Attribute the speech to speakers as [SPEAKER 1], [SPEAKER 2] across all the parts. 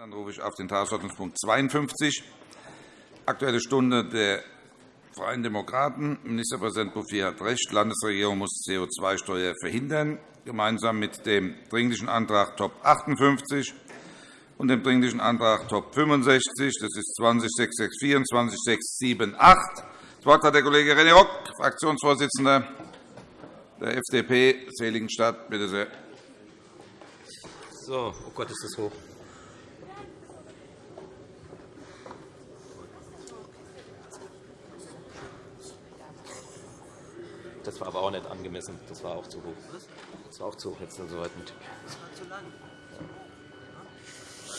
[SPEAKER 1] Dann rufe ich auf den Tagesordnungspunkt 52, Aktuelle Stunde der Freien Demokraten. Ministerpräsident Bouffier hat recht. Landesregierung muss CO2-Steuer verhindern, gemeinsam mit dem Dringlichen Antrag Top 58 und dem Dringlichen Antrag Top 65. Das ist 20 und 20 Das Wort hat der Kollege René Rock, Fraktionsvorsitzender der FDP Seligenstadt. Bitte sehr.
[SPEAKER 2] So, oh Gott, ist das hoch. Das war aber auch nicht angemessen. Das war auch zu hoch. Das war auch zu hoch jetzt so weit mit. Das war zu lang.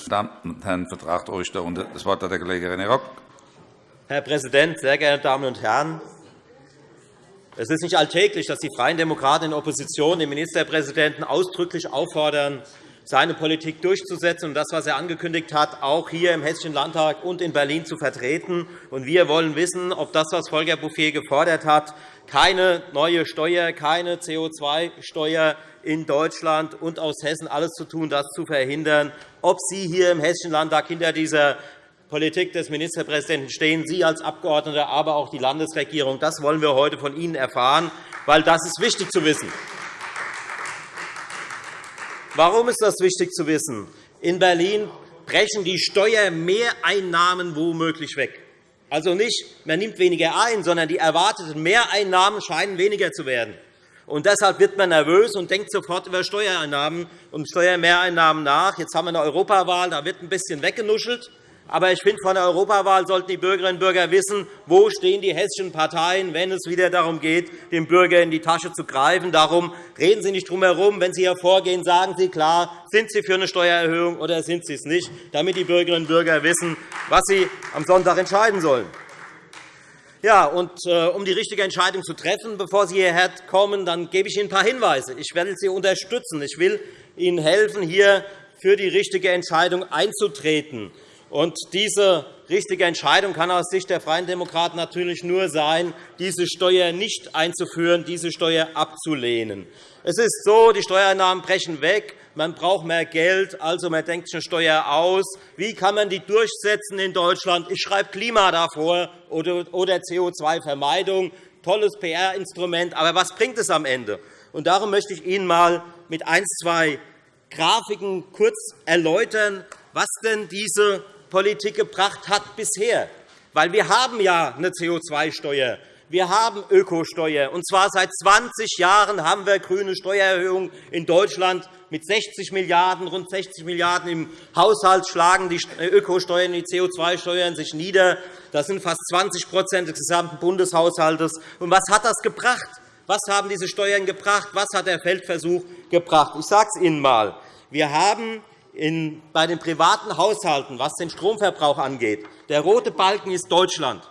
[SPEAKER 1] Damen und Herren, vertragt euch darunter. Das Wort hat der Kollege René Rock.
[SPEAKER 2] Herr Präsident, sehr geehrte Damen und Herren! Es ist nicht alltäglich, dass die Freien Demokraten in Opposition den Ministerpräsidenten ausdrücklich auffordern, seine Politik durchzusetzen und das, was er angekündigt hat, auch hier im Hessischen Landtag und in Berlin zu vertreten. Wir wollen wissen, ob das, was Volker Bouffier gefordert hat, keine neue Steuer, keine CO2-Steuer in Deutschland und aus Hessen alles zu tun, das zu verhindern, ob Sie hier im Hessischen Landtag hinter dieser Politik des Ministerpräsidenten stehen, Sie als Abgeordneter, aber auch die Landesregierung. Das wollen wir heute von Ihnen erfahren, weil das ist wichtig zu wissen. Warum ist das wichtig zu wissen? In Berlin brechen die Steuermehreinnahmen womöglich weg. Also nicht, man nimmt weniger ein, sondern die erwarteten Mehreinnahmen scheinen weniger zu werden. Und deshalb wird man nervös und denkt sofort über Steuereinnahmen und Steuermehreinnahmen nach. Jetzt haben wir eine Europawahl, da wird ein bisschen weggenuschelt. Aber ich finde, von der Europawahl sollten die Bürgerinnen und Bürger wissen, wo stehen die hessischen Parteien, wenn es wieder darum geht, dem Bürger in die Tasche zu greifen. Darum reden Sie nicht drum herum. Wenn Sie hier vorgehen, sagen Sie klar, sind Sie für eine Steuererhöhung oder sind Sie es nicht, damit die Bürgerinnen und Bürger wissen, was sie am Sonntag entscheiden sollen. Ja, und, äh, um die richtige Entscheidung zu treffen, bevor Sie hierher kommen, dann gebe ich Ihnen ein paar Hinweise. Ich werde Sie unterstützen. Ich will Ihnen helfen, hier für die richtige Entscheidung einzutreten. Und diese richtige Entscheidung kann aus Sicht der Freien Demokraten natürlich nur sein, diese Steuer nicht einzuführen, diese Steuer abzulehnen. Es ist so, die Steuereinnahmen brechen weg, man braucht mehr Geld, also man denkt sich eine Steuer aus. Wie kann man die durchsetzen in Deutschland? Ich schreibe Klima davor oder CO2-Vermeidung. Tolles PR-Instrument, aber was bringt es am Ende? Und darum möchte ich Ihnen einmal mit ein, zwei Grafiken kurz erläutern, was denn diese Politik gebracht hat bisher. Weil wir haben ja eine CO2-Steuer, wir haben Ökosteuer. Und zwar seit 20 Jahren haben wir grüne Steuererhöhungen in Deutschland mit 60 Milliarden rund 60 Milliarden im Haushalt schlagen die Ökosteuern, die CO2-Steuern sich nieder. Das sind fast 20% des gesamten Bundeshaushalts. Und was hat das gebracht? Was haben diese Steuern gebracht? Was hat der Feldversuch gebracht? Ich sage es Ihnen einmal. Wir haben bei den privaten Haushalten, was den Stromverbrauch angeht, der rote Balken ist Deutschland,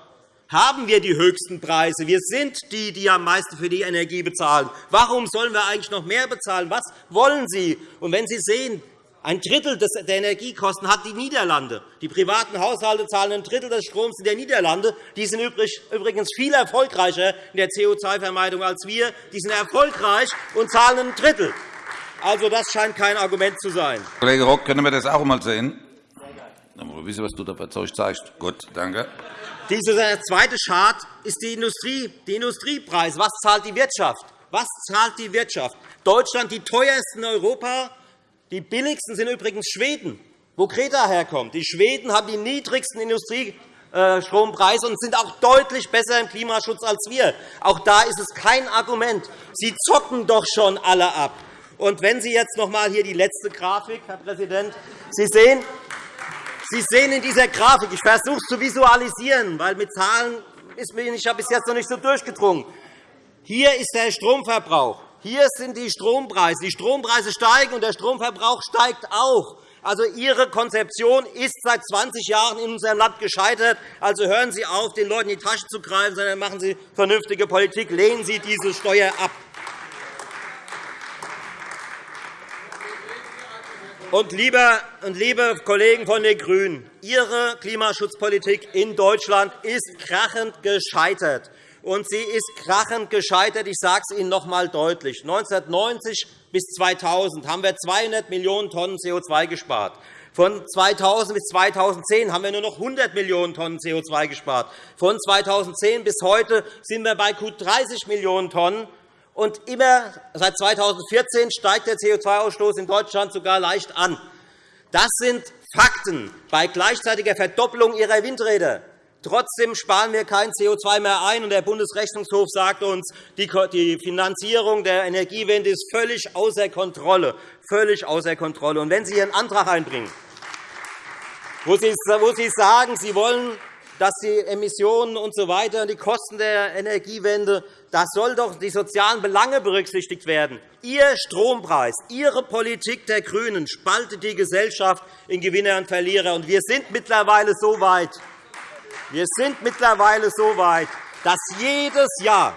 [SPEAKER 2] haben wir die höchsten Preise. Wir sind die, die am meisten für die Energie bezahlen. Warum sollen wir eigentlich noch mehr bezahlen? Was wollen Sie? Und wenn Sie sehen, ein Drittel der Energiekosten hat die Niederlande. Die privaten Haushalte zahlen ein Drittel des Stroms in der Niederlande. Die sind übrigens viel erfolgreicher in der CO2-Vermeidung als wir. Die sind erfolgreich und zahlen ein Drittel. Also, das scheint kein Argument zu sein.
[SPEAKER 1] Kollege Rock, können wir das auch einmal sehen? Dann wissen, was du da verzeugt zeigst. Gut, danke.
[SPEAKER 2] Dieser zweite Chart ist die Industrie, die Industriepreise. Was zahlt die Wirtschaft? Was zahlt die Wirtschaft? Deutschland die teuersten in Europa. Die billigsten sind übrigens Schweden, wo Greta herkommt. Die Schweden haben die niedrigsten Industriestrompreise und sind auch deutlich besser im Klimaschutz als wir. Auch da ist es kein Argument. Sie zocken doch schon alle ab. Und wenn Sie jetzt noch einmal hier die letzte Grafik, Herr Präsident, Sie sehen, Sie sehen in dieser Grafik, ich versuche es zu visualisieren, weil mit Zahlen ist mir ich bis jetzt noch nicht so durchgedrungen. Hier ist der Stromverbrauch. Hier sind die Strompreise. Die Strompreise steigen, und der Stromverbrauch steigt auch. Also, Ihre Konzeption ist seit 20 Jahren in unserem Land gescheitert. Also hören Sie auf, den Leuten in die Tasche zu greifen, sondern machen Sie vernünftige Politik. Lehnen Sie diese Steuer ab. Und liebe, und liebe Kollegen von den GRÜNEN, Ihre Klimaschutzpolitik in Deutschland ist krachend gescheitert. Und sie ist krachend gescheitert. Ich sage es Ihnen noch einmal deutlich. 1990 bis 2000 haben wir 200 Millionen Tonnen CO2 gespart. Von 2000 bis 2010 haben wir nur noch 100 Millionen Tonnen CO2 gespart. Von 2010 bis heute sind wir bei gut 30 Millionen Tonnen. Und immer seit 2014 steigt der CO2-Ausstoß in Deutschland sogar leicht an. Das sind Fakten bei gleichzeitiger Verdoppelung Ihrer Windräder. Trotzdem sparen wir kein CO2 mehr ein. und Der Bundesrechnungshof sagt uns, die Finanzierung der Energiewende ist völlig außer Kontrolle. Völlig außer Kontrolle. Und wenn Sie Ihren Antrag einbringen, wo Sie sagen, Sie wollen dass die Emissionen und so weiter, die Kosten der Energiewende, das soll doch die sozialen Belange berücksichtigt werden. Ihr Strompreis, Ihre Politik der GRÜNEN spaltet die Gesellschaft in Gewinner und Verlierer. Und wir sind mittlerweile so weit, wir sind mittlerweile so weit, dass jedes Jahr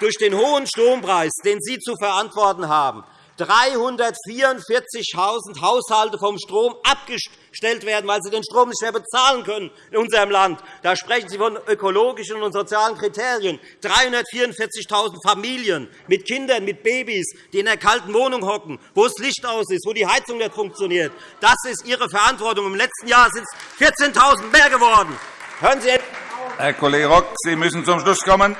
[SPEAKER 2] durch den hohen Strompreis, den Sie zu verantworten haben, 344.000 Haushalte vom Strom abgestellt werden, weil sie den Strom nicht mehr bezahlen können in unserem Land. Da sprechen Sie von ökologischen und sozialen Kriterien. 344.000 Familien mit Kindern, mit Babys, die in einer kalten Wohnung hocken, wo das Licht aus ist, wo die Heizung nicht funktioniert. Das ist Ihre Verantwortung. Im letzten Jahr sind es 14.000 mehr geworden. Hören Sie
[SPEAKER 1] Herr Kollege Rock, Sie müssen zum Schluss kommen.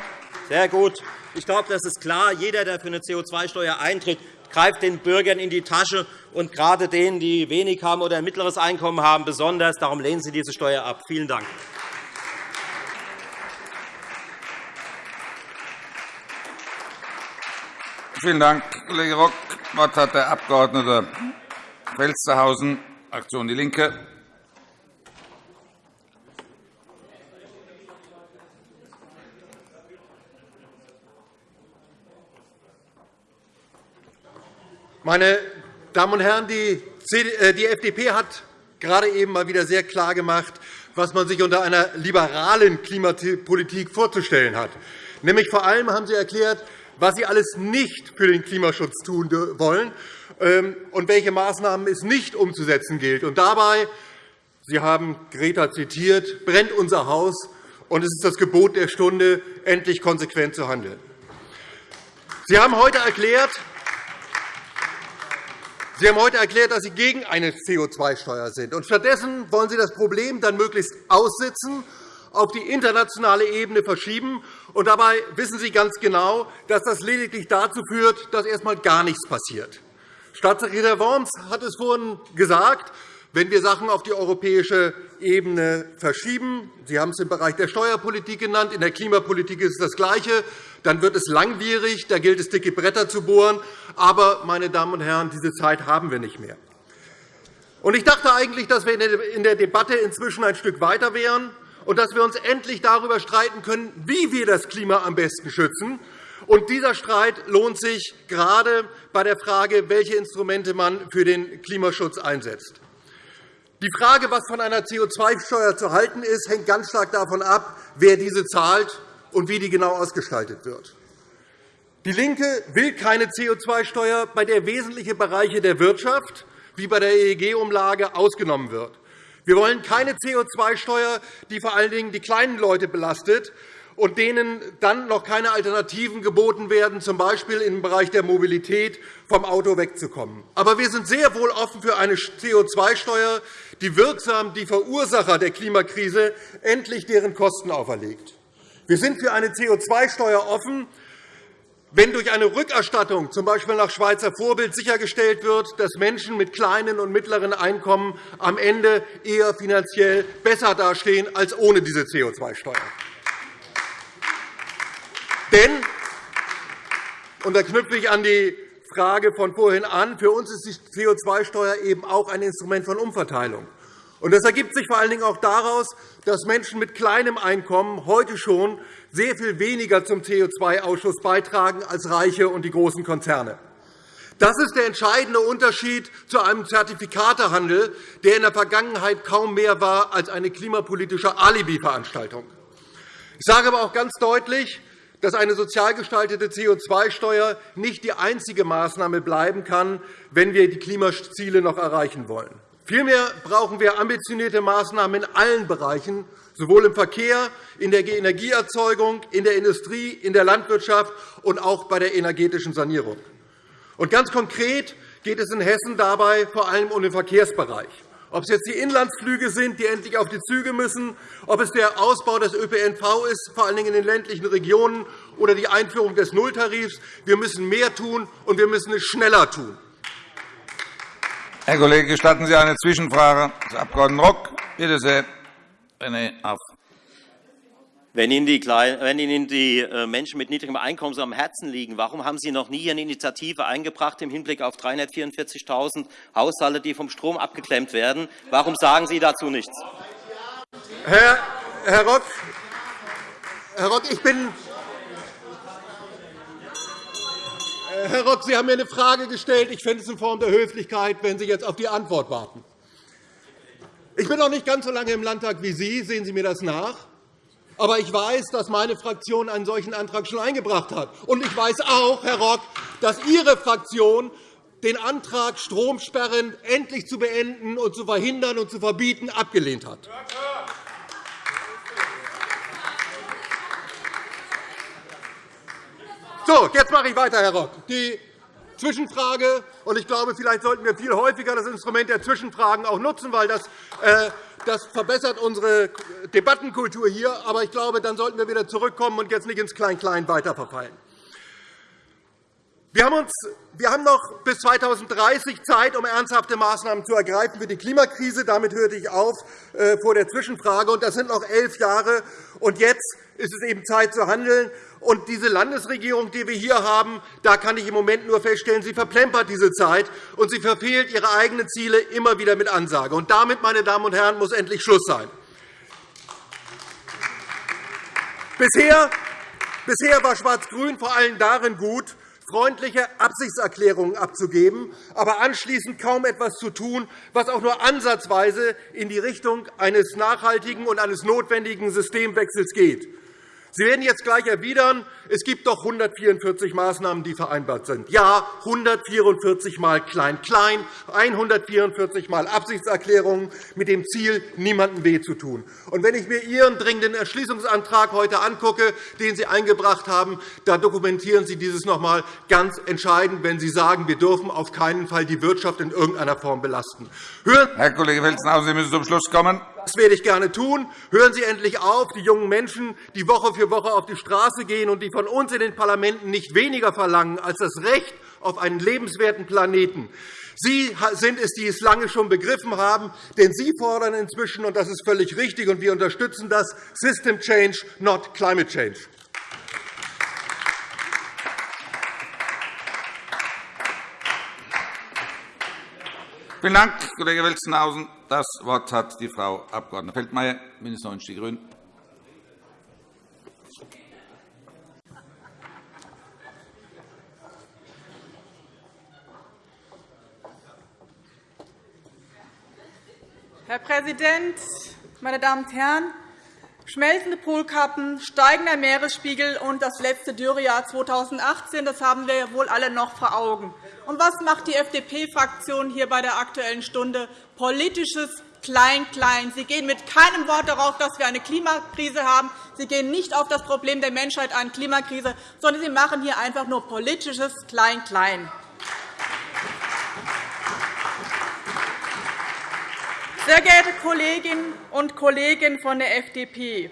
[SPEAKER 2] Sehr gut. Ich glaube, das ist klar. Jeder, der für eine CO2-Steuer eintritt, greift den Bürgern in die Tasche, und gerade denen, die wenig haben oder ein mittleres Einkommen haben, besonders. Darum lehnen Sie diese Steuer ab. Vielen Dank.
[SPEAKER 1] Vielen Dank, Kollege Rock. Das Wort hat der Abg. Felstehausen, Fraktion DIE LINKE.
[SPEAKER 3] Meine Damen und Herren, die äh, FDP hat gerade eben mal wieder sehr klar gemacht, was man sich unter einer liberalen Klimapolitik vorzustellen hat. Nämlich vor allem haben Sie erklärt, was Sie alles nicht für den Klimaschutz tun wollen ähm, und welche Maßnahmen es nicht umzusetzen gilt. Und dabei, Sie haben Greta zitiert, brennt unser Haus, und es ist das Gebot der Stunde, endlich konsequent zu handeln. Sie haben heute erklärt, Sie haben heute erklärt, dass Sie gegen eine CO2-Steuer sind. Und stattdessen wollen Sie das Problem dann möglichst aussitzen, auf die internationale Ebene verschieben. Und dabei wissen Sie ganz genau, dass das lediglich dazu führt, dass erst einmal gar nichts passiert. Staatssekretär Worms hat es vorhin gesagt, wenn wir Sachen auf die europäische Ebene verschieben, Sie haben es im Bereich der Steuerpolitik genannt, in der Klimapolitik ist es das Gleiche, dann wird es langwierig, da gilt es, dicke Bretter zu bohren. Aber, meine Damen und Herren, diese Zeit haben wir nicht mehr. Ich dachte eigentlich, dass wir in der Debatte inzwischen ein Stück weiter wären und dass wir uns endlich darüber streiten können, wie wir das Klima am besten schützen. Und dieser Streit lohnt sich gerade bei der Frage, welche Instrumente man für den Klimaschutz einsetzt. Die Frage, was von einer CO2-Steuer zu halten ist, hängt ganz stark davon ab, wer diese zahlt und wie die genau ausgestaltet wird. DIE LINKE will keine CO2-Steuer, bei der wesentliche Bereiche der Wirtschaft wie bei der EEG-Umlage ausgenommen wird. Wir wollen keine CO2-Steuer, die vor allen Dingen die kleinen Leute belastet und denen dann noch keine Alternativen geboten werden, z. B. im Bereich der Mobilität vom Auto wegzukommen. Aber wir sind sehr wohl offen für eine CO2-Steuer, die wirksam die Verursacher der Klimakrise endlich deren Kosten auferlegt. Wir sind für eine CO2-Steuer offen, wenn durch eine Rückerstattung, z. B. nach Schweizer Vorbild, sichergestellt wird, dass Menschen mit kleinen und mittleren Einkommen am Ende eher finanziell besser dastehen als ohne diese CO2-Steuer. Denn, und da knüpfe ich an die Frage von vorhin an, für uns ist die CO2-Steuer eben auch ein Instrument von Umverteilung. Das ergibt sich vor allen Dingen auch daraus, dass Menschen mit kleinem Einkommen heute schon sehr viel weniger zum CO2-Ausschuss beitragen als Reiche und die großen Konzerne. Das ist der entscheidende Unterschied zu einem Zertifikatehandel, der in der Vergangenheit kaum mehr war als eine klimapolitische Alibi-Veranstaltung. Ich sage aber auch ganz deutlich, dass eine sozial gestaltete CO2-Steuer nicht die einzige Maßnahme bleiben kann, wenn wir die Klimaziele noch erreichen wollen. Vielmehr brauchen wir ambitionierte Maßnahmen in allen Bereichen, sowohl im Verkehr, in der Energieerzeugung, in der Industrie, in der Landwirtschaft und auch bei der energetischen Sanierung. Und ganz konkret geht es in Hessen dabei vor allem um den Verkehrsbereich. Ob es jetzt die Inlandsflüge sind, die endlich auf die Züge müssen, ob es der Ausbau des ÖPNV ist, vor allen Dingen in den ländlichen Regionen, oder die Einführung des Nulltarifs. Wir müssen mehr tun, und wir müssen es schneller tun.
[SPEAKER 1] Herr Kollege, gestatten Sie eine Zwischenfrage des Abg. Rock? Bitte sehr, René Aff.
[SPEAKER 2] Wenn Ihnen, die, wenn Ihnen die äh, Menschen mit niedrigem Einkommen so am Herzen liegen, warum haben Sie noch nie eine Initiative eingebracht im Hinblick auf 344.000 Haushalte, die vom Strom abgeklemmt werden? Warum sagen Sie dazu nichts?
[SPEAKER 3] Herr, Herr, Rock, Herr Rock, ich bin Herr Rock, Sie haben mir eine Frage gestellt. Ich fände es in Form der Höflichkeit, wenn Sie jetzt auf die Antwort warten. Ich bin noch nicht ganz so lange im Landtag wie Sie. Sehen Sie mir das nach? Aber ich weiß, dass meine Fraktion einen solchen Antrag schon eingebracht hat. Und ich weiß auch, Herr Rock, dass Ihre Fraktion den Antrag, Stromsperren endlich zu beenden und zu verhindern und zu verbieten, abgelehnt hat. So, jetzt mache ich weiter, Herr Rock. Die Zwischenfrage, und ich glaube, vielleicht sollten wir viel häufiger das Instrument der Zwischenfragen auch nutzen, weil das äh, das verbessert unsere Debattenkultur hier. Aber ich glaube, dann sollten wir wieder zurückkommen und jetzt nicht ins Klein-Klein weiterverfallen. Wir haben, uns, wir haben noch bis 2030 Zeit, um ernsthafte Maßnahmen zu ergreifen für die Klimakrise. Damit hörte ich auf äh, vor der Zwischenfrage. Das sind noch elf Jahre. Und jetzt ist es eben Zeit zu handeln. Und diese Landesregierung, die wir hier haben, da kann ich im Moment nur feststellen, sie verplempert diese Zeit, und sie verfehlt ihre eigenen Ziele immer wieder mit Ansage. Und damit, meine Damen und Herren, muss endlich Schluss sein. Bisher Bisher war Schwarz-Grün vor allem darin gut, freundliche Absichtserklärungen abzugeben, aber anschließend kaum etwas zu tun, was auch nur ansatzweise in die Richtung eines nachhaltigen und eines notwendigen Systemwechsels geht. Sie werden jetzt gleich erwidern, es gibt doch 144 Maßnahmen, die vereinbart sind. Ja, 144 Mal Klein-Klein, 144 Mal Absichtserklärungen mit dem Ziel, niemandem weh zu tun. Und wenn ich mir Ihren dringenden Erschließungsantrag heute angucke, den Sie eingebracht haben, da dokumentieren Sie dieses noch einmal ganz entscheidend, wenn Sie sagen, wir dürfen auf keinen Fall die Wirtschaft in irgendeiner Form belasten.
[SPEAKER 1] Herr Kollege Welzenhausen, Sie müssen zum Schluss kommen.
[SPEAKER 3] Das werde ich gerne tun. Hören Sie endlich auf, die jungen Menschen, die Woche für Woche auf die Straße gehen und die von uns in den Parlamenten nicht weniger verlangen als das Recht auf einen lebenswerten Planeten. Sie sind es, die es lange schon begriffen haben, denn Sie fordern inzwischen, und das ist völlig richtig, und wir unterstützen das, System Change, not Climate Change.
[SPEAKER 1] Vielen Dank, Kollege Welzenhausen. Das Wort hat die Frau Abg. Feldmayer, Ministerin Die Grünen.
[SPEAKER 4] Herr Präsident, meine Damen und Herren! Schmelzende Polkappen, steigender Meeresspiegel und das letzte Dürrejahr 2018, das haben wir wohl alle noch vor Augen. Und was macht die FDP-Fraktion hier bei der Aktuellen Stunde? Politisches Klein-Klein. Sie gehen mit keinem Wort darauf, dass wir eine Klimakrise haben. Sie gehen nicht auf das Problem der Menschheit an Klimakrise, sondern Sie machen hier einfach nur politisches Klein-Klein. Sehr geehrte Kolleginnen und Kollegen von der FDP,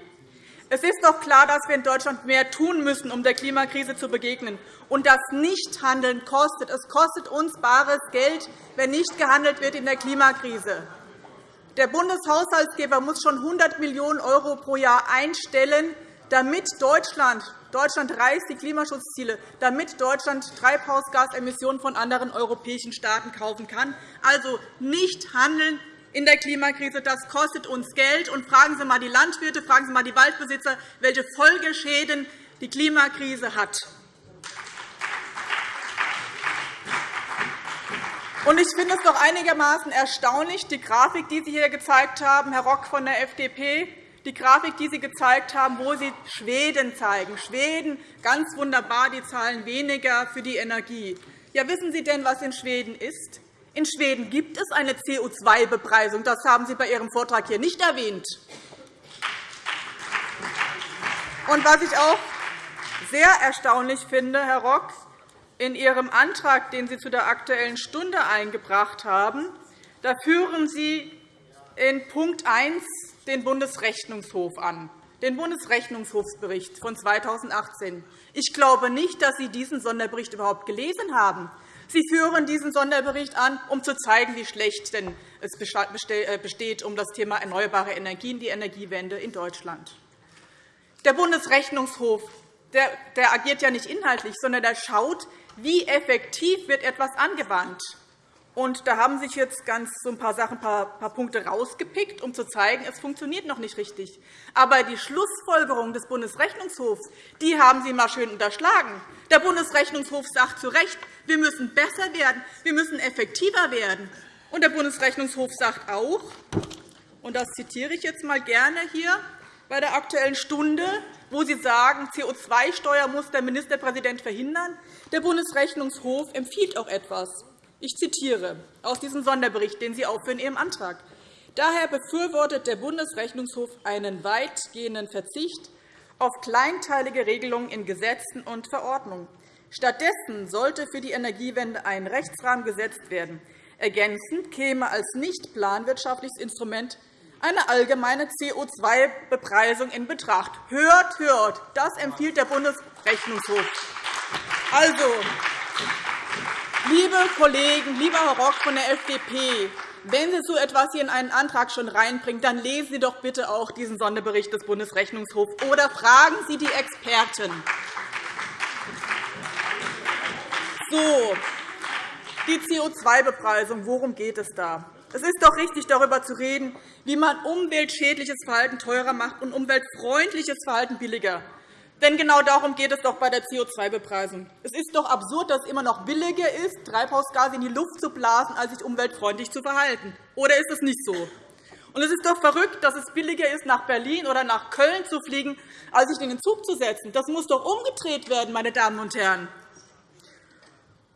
[SPEAKER 4] es ist doch klar, dass wir in Deutschland mehr tun müssen, um der Klimakrise zu begegnen. Und das Nichthandeln kostet. Es kostet uns bares Geld, wenn nicht gehandelt wird in der Klimakrise. Der Bundeshaushaltsgeber muss schon 100 Millionen € pro Jahr einstellen, damit Deutschland Deutschland reißt die Klimaschutzziele, damit Deutschland Treibhausgasemissionen von anderen europäischen Staaten kaufen kann. Also nicht handeln, in der Klimakrise. Das kostet uns Geld. Und fragen Sie einmal die Landwirte, fragen Sie einmal die Waldbesitzer, welche Folgeschäden die Klimakrise hat. Ich finde es doch einigermaßen erstaunlich, die Grafik, die Sie hier gezeigt haben, Herr Rock von der FDP, die Grafik, die Sie gezeigt haben, wo Sie Schweden zeigen. Schweden, ganz wunderbar, die zahlen weniger für die Energie. Ja, wissen Sie denn, was in Schweden ist? In Schweden gibt es eine CO2-Bepreisung. Das haben Sie bei Ihrem Vortrag hier nicht erwähnt. Und was ich auch sehr erstaunlich finde, Herr Rock, in Ihrem Antrag, den Sie zu der Aktuellen Stunde eingebracht haben, da führen Sie in Punkt 1 den Bundesrechnungshof an, den Bundesrechnungshofsbericht von 2018. Ich glaube nicht, dass Sie diesen Sonderbericht überhaupt gelesen haben. Sie führen diesen Sonderbericht an, um zu zeigen, wie schlecht denn es äh, besteht um das Thema erneuerbare Energien, die Energiewende in Deutschland. Der Bundesrechnungshof der, der agiert ja nicht inhaltlich, sondern der schaut, wie effektiv wird etwas angewandt. Und da haben sich jetzt ganz so ein paar Sachen, ein paar, Punkte rausgepickt, um zu zeigen, es funktioniert noch nicht richtig. Aber die Schlussfolgerungen des Bundesrechnungshofs die haben Sie mal schön unterschlagen. Der Bundesrechnungshof sagt zu Recht, wir müssen besser werden, wir müssen effektiver werden. Und der Bundesrechnungshof sagt auch, und das zitiere ich jetzt mal gerne hier bei der Aktuellen Stunde, wo Sie sagen, CO2-Steuer muss der Ministerpräsident verhindern. Der Bundesrechnungshof empfiehlt auch etwas. Ich zitiere aus diesem Sonderbericht, den Sie aufführen in Ihrem Antrag. Daher befürwortet der Bundesrechnungshof einen weitgehenden Verzicht auf kleinteilige Regelungen in Gesetzen und Verordnungen. Stattdessen sollte für die Energiewende ein Rechtsrahmen gesetzt werden. Ergänzend käme als nicht planwirtschaftliches Instrument eine allgemeine CO2-Bepreisung in Betracht. Hört, hört, das empfiehlt der Bundesrechnungshof. Also, Liebe Kollegen, lieber Herr Rock von der FDP, wenn Sie so etwas hier in einen Antrag schon reinbringen, dann lesen Sie doch bitte auch diesen Sonderbericht des Bundesrechnungshofs oder fragen Sie die Experten. So, die CO2-Bepreisung, worum geht es da? Es ist doch richtig, darüber zu reden, wie man umweltschädliches Verhalten teurer macht und umweltfreundliches Verhalten billiger. Denn genau darum geht es doch bei der CO2-Bepreisung. Es ist doch absurd, dass es immer noch billiger ist, Treibhausgase in die Luft zu blasen, als sich umweltfreundlich zu verhalten. Oder ist es nicht so? Und es ist doch verrückt, dass es billiger ist, nach Berlin oder nach Köln zu fliegen, als sich in den Zug zu setzen. Das muss doch umgedreht werden, meine Damen und Herren.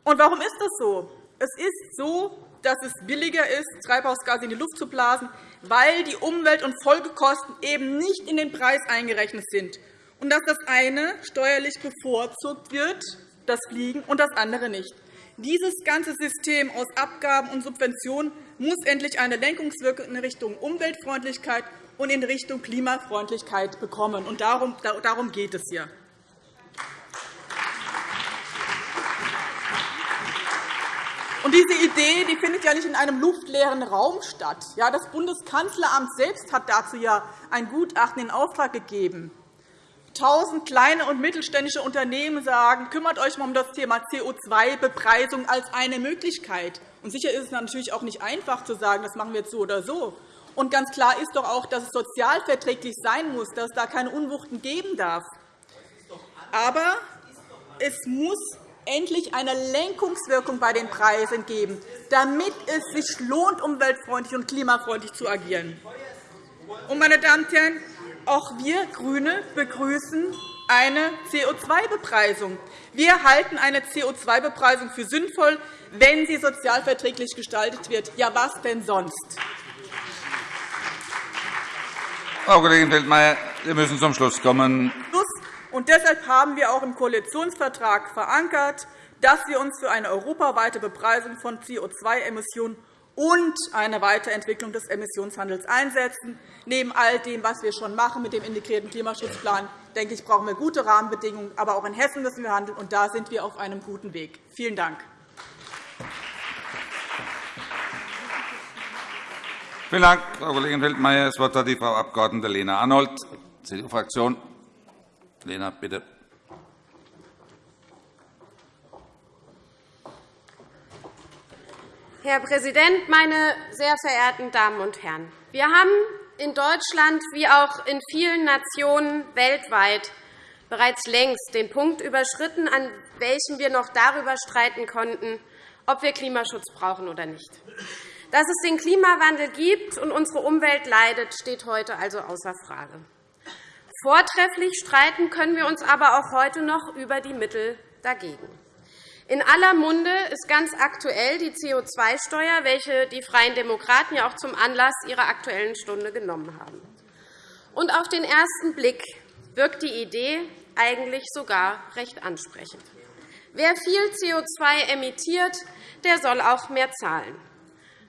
[SPEAKER 4] Und warum ist das so? Es ist so, dass es billiger ist, Treibhausgase in die Luft zu blasen, weil die Umwelt- und Folgekosten eben nicht in den Preis eingerechnet sind und dass das eine steuerlich bevorzugt wird, das Fliegen, und das andere nicht. Dieses ganze System aus Abgaben und Subventionen muss endlich eine Lenkungswirkung in Richtung Umweltfreundlichkeit und in Richtung Klimafreundlichkeit bekommen. Und darum, geht es hier. Und diese Idee die findet ja nicht in einem luftleeren Raum statt. Ja, das Bundeskanzleramt selbst hat dazu ja ein Gutachten in Auftrag gegeben. Tausend kleine und mittelständische Unternehmen sagen, kümmert euch mal um das Thema CO2-Bepreisung als eine Möglichkeit. Und sicher ist es natürlich auch nicht einfach zu sagen, das machen wir jetzt so oder so. Und ganz klar ist doch auch, dass es sozialverträglich sein muss, dass es da keine Unwuchten geben darf. Aber es muss endlich eine Lenkungswirkung bei den Preisen geben, damit es sich lohnt, umweltfreundlich und klimafreundlich zu agieren. Und, meine Damen und Herren, auch wir GRÜNE begrüßen eine CO2-Bepreisung. Wir halten eine CO2-Bepreisung für sinnvoll, wenn sie sozialverträglich gestaltet wird. Ja, was denn sonst?
[SPEAKER 1] Frau Kollegin Feldmayer, wir müssen zum Schluss kommen.
[SPEAKER 4] Und deshalb haben wir auch im Koalitionsvertrag verankert, dass wir uns für eine europaweite Bepreisung von CO2-Emissionen und eine Weiterentwicklung des Emissionshandels einsetzen. Neben all dem, was wir schon machen mit dem integrierten Klimaschutzplan, denke ich, brauchen wir gute Rahmenbedingungen. Aber auch in Hessen müssen wir handeln, und da sind wir auf einem guten Weg. Vielen Dank.
[SPEAKER 1] Vielen Dank, Frau Kollegin Feldmayer. Das Wort hat die Frau Abg. Lena Arnold, CDU-Fraktion. Lena, bitte.
[SPEAKER 5] Herr Präsident, meine sehr verehrten Damen und Herren! Wir haben in Deutschland wie auch in vielen Nationen weltweit bereits längst den Punkt überschritten, an welchem wir noch darüber streiten konnten, ob wir Klimaschutz brauchen oder nicht. Dass es den Klimawandel gibt und unsere Umwelt leidet, steht heute also außer Frage. Vortrefflich streiten können wir uns aber auch heute noch über die Mittel dagegen. In aller Munde ist ganz aktuell die CO2-Steuer, welche die Freien Demokraten ja auch zum Anlass ihrer Aktuellen Stunde genommen haben. Und auf den ersten Blick wirkt die Idee eigentlich sogar recht ansprechend. Wer viel CO2 emittiert, der soll auch mehr zahlen.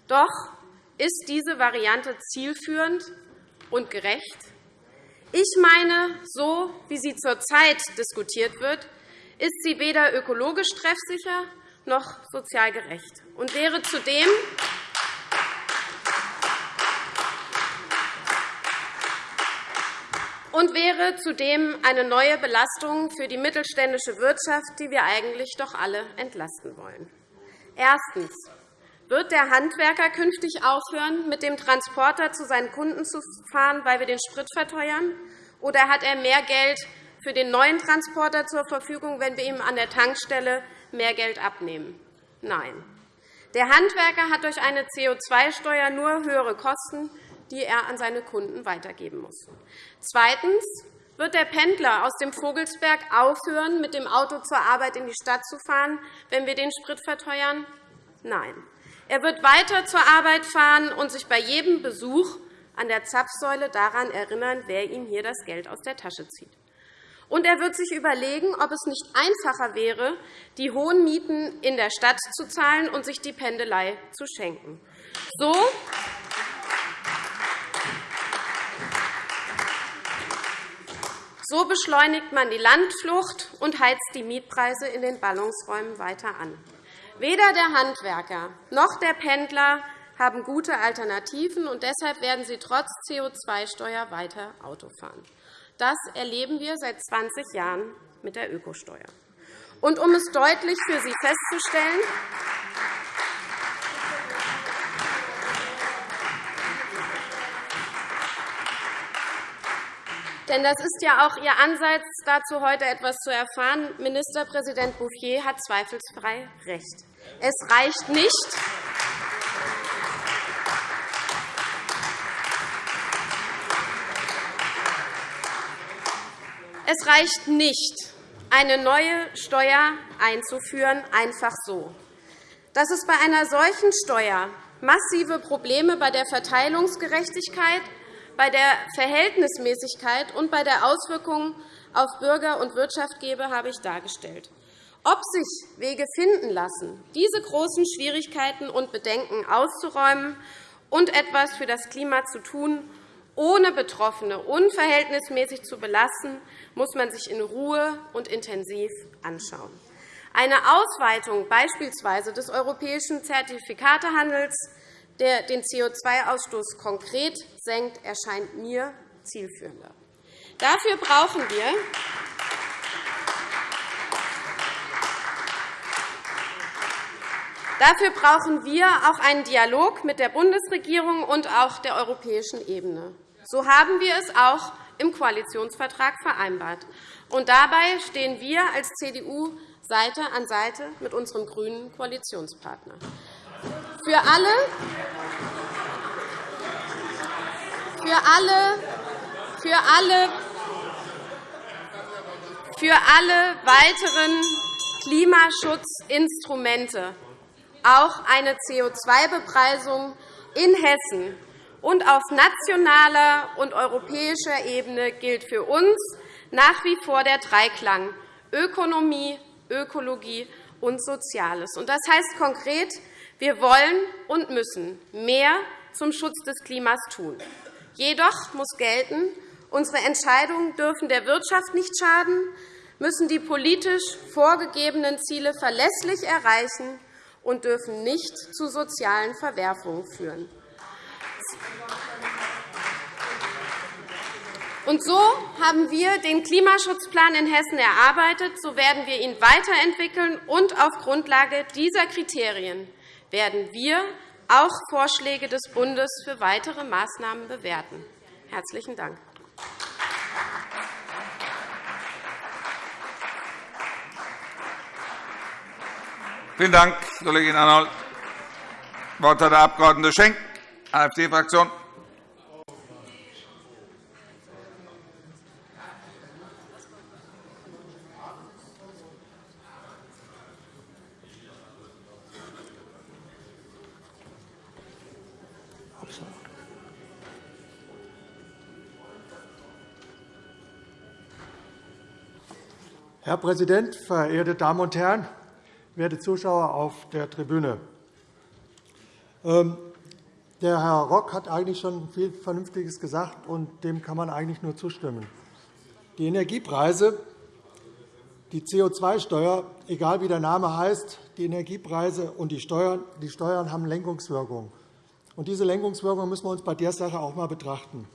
[SPEAKER 5] Doch Ist diese Variante zielführend und gerecht? Ich meine, so wie sie zurzeit diskutiert wird, ist sie weder ökologisch treffsicher noch sozial gerecht und wäre zudem und wäre zudem eine neue Belastung für die mittelständische Wirtschaft, die wir eigentlich doch alle entlasten wollen. Erstens. Wird der Handwerker künftig aufhören, mit dem Transporter zu seinen Kunden zu fahren, weil wir den Sprit verteuern? Oder hat er mehr Geld für den neuen Transporter zur Verfügung, wenn wir ihm an der Tankstelle mehr Geld abnehmen? Nein. Der Handwerker hat durch eine CO2-Steuer nur höhere Kosten, die er an seine Kunden weitergeben muss. Zweitens wird der Pendler aus dem Vogelsberg aufhören, mit dem Auto zur Arbeit in die Stadt zu fahren, wenn wir den Sprit verteuern? Nein. Er wird weiter zur Arbeit fahren und sich bei jedem Besuch an der Zapfsäule daran erinnern, wer ihm hier das Geld aus der Tasche zieht. Und er wird sich überlegen, ob es nicht einfacher wäre, die hohen Mieten in der Stadt zu zahlen und sich die Pendelei zu schenken. So So beschleunigt man die Landflucht und heizt die Mietpreise in den Ballungsräumen weiter an. Weder der Handwerker noch der Pendler haben gute Alternativen, und deshalb werden sie trotz CO2-Steuer weiter Auto fahren. Das erleben wir seit 20 Jahren mit der Ökosteuer. Und um es deutlich für Sie festzustellen, Denn das ist ja auch Ihr Ansatz, dazu heute etwas zu erfahren. Ministerpräsident Bouffier hat zweifelsfrei recht. Es reicht nicht, Es reicht nicht, eine neue Steuer einzuführen, einfach so. Dass es bei einer solchen Steuer massive Probleme bei der Verteilungsgerechtigkeit bei der Verhältnismäßigkeit und bei der Auswirkung auf Bürger und Wirtschaft gebe, habe ich dargestellt. Ob sich Wege finden lassen, diese großen Schwierigkeiten und Bedenken auszuräumen und etwas für das Klima zu tun, ohne Betroffene unverhältnismäßig zu belasten, muss man sich in Ruhe und intensiv anschauen. Eine Ausweitung beispielsweise des europäischen Zertifikatehandels der den CO2-Ausstoß konkret senkt, erscheint mir zielführender. Dafür brauchen wir Dafür brauchen wir auch einen Dialog mit der Bundesregierung und auch der europäischen Ebene. So haben wir es auch im Koalitionsvertrag vereinbart. Und dabei stehen wir als CDU Seite an Seite mit unserem grünen Koalitionspartner. Für alle, für alle, für alle, für alle weiteren Klimaschutzinstrumente, auch eine CO2-Bepreisung in Hessen und auf nationaler und europäischer Ebene gilt für uns nach wie vor der Dreiklang Ökonomie, Ökologie und Soziales. Das heißt konkret, wir wollen und müssen mehr zum Schutz des Klimas tun. Jedoch muss gelten, unsere Entscheidungen dürfen der Wirtschaft nicht schaden, müssen die politisch vorgegebenen Ziele verlässlich erreichen und dürfen nicht zu sozialen Verwerfungen führen. Und so haben wir den Klimaschutzplan in Hessen erarbeitet. So werden wir ihn weiterentwickeln und auf Grundlage dieser Kriterien werden wir auch Vorschläge des Bundes für weitere Maßnahmen bewerten. – Herzlichen Dank.
[SPEAKER 1] Vielen Dank, Kollegin Arnold. Das Wort hat der Abg. Schenk, AfD-Fraktion.
[SPEAKER 6] Herr Präsident, verehrte Damen und Herren, werte Zuschauer auf der Tribüne! Ähm, Der Herr Rock hat eigentlich schon viel Vernünftiges gesagt, und dem kann man eigentlich nur zustimmen. Die Energiepreise, die CO2-Steuer, egal wie der Name heißt, die Energiepreise und die Steuern, die Steuern haben Lenkungswirkung. Und diese Lenkungswirkung müssen wir uns bei der Sache auch einmal betrachten.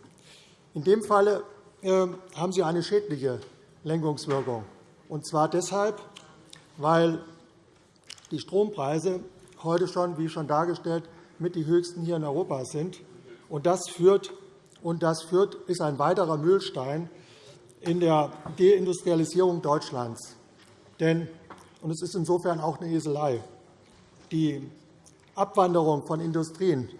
[SPEAKER 6] In dem Falle äh, haben sie eine schädliche Lenkungswirkung. Und zwar deshalb, weil die Strompreise heute schon, wie schon dargestellt, mit die höchsten hier in Europa sind. Und das führt, und das führt ist ein weiterer Mühlstein in der Deindustrialisierung Deutschlands. Denn, und es ist insofern auch eine Eselei, die Abwanderung von Industrien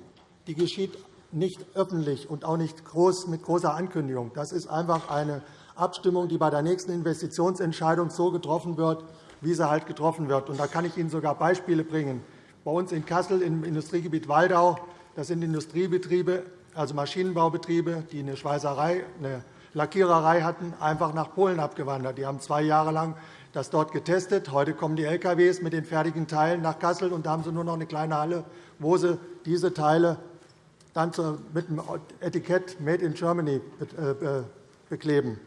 [SPEAKER 6] die geschieht nicht öffentlich und auch nicht groß mit großer Ankündigung. Das ist einfach eine Abstimmung, die bei der nächsten Investitionsentscheidung so getroffen wird, wie sie halt getroffen wird. da kann ich Ihnen sogar Beispiele bringen. Bei uns in Kassel im Industriegebiet Waldau das sind Industriebetriebe, also Maschinenbaubetriebe, die eine Schweißerei, eine Lackiererei hatten, einfach nach Polen abgewandert. Die haben zwei Jahre lang das dort getestet. Heute kommen die LKW mit den fertigen Teilen nach Kassel, und da haben sie nur noch eine kleine Halle, wo sie diese Teile dann mit dem Etikett Made in Germany äh, bekleben.